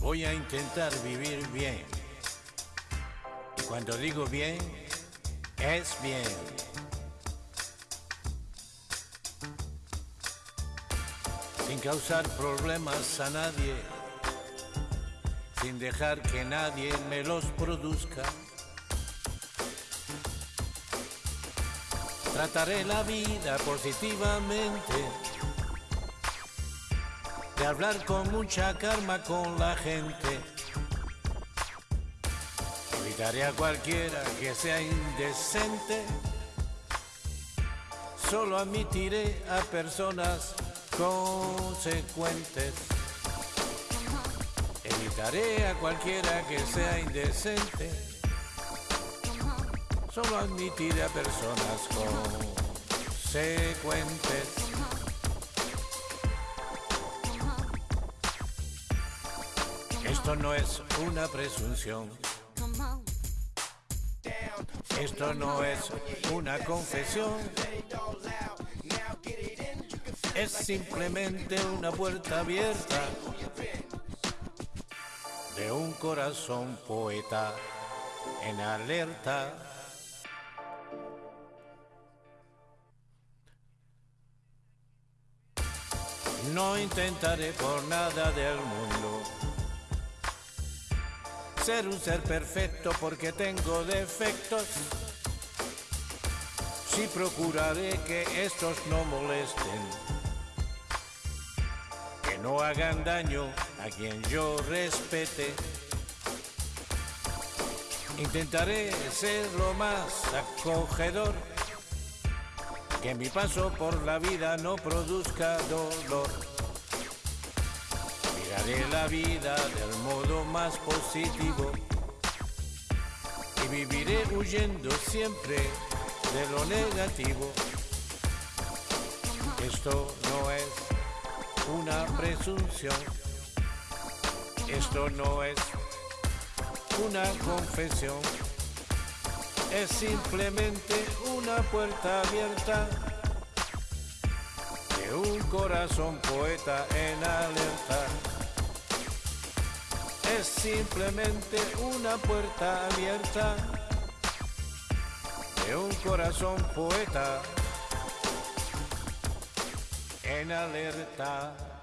Voy a intentar vivir bien. Cuando digo bien, es bien. Sin causar problemas a nadie, sin dejar que nadie me los produzca. Trataré la vida positivamente, de hablar con mucha calma con la gente. Evitaré a cualquiera que sea indecente, solo admitiré a personas consecuentes. Evitaré a cualquiera que sea indecente. Solo admitiré a personas consecuentes. Esto no es una presunción. Esto no es una confesión. Es simplemente una puerta abierta de un corazón poeta en alerta. No intentaré por nada del mundo ser un ser perfecto porque tengo defectos. Sí procuraré que estos no molesten, que no hagan daño a quien yo respete. Intentaré ser lo más acogedor, que mi paso por la vida no produzca dolor. Miraré la vida del modo más positivo y viviré huyendo siempre de lo negativo. Esto no es una presunción, esto no es una confesión, es simplemente una puerta abierta de un corazón poeta en alerta. Es simplemente una puerta abierta de un corazón poeta en alerta.